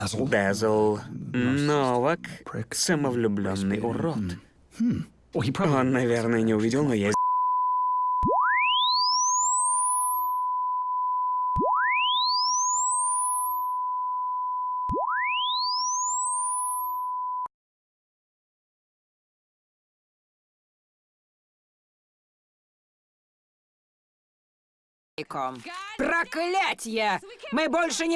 Дезл Новак, самовлюбленный урод. Он, наверное, не увидел, но я Проклятье! Мы больше не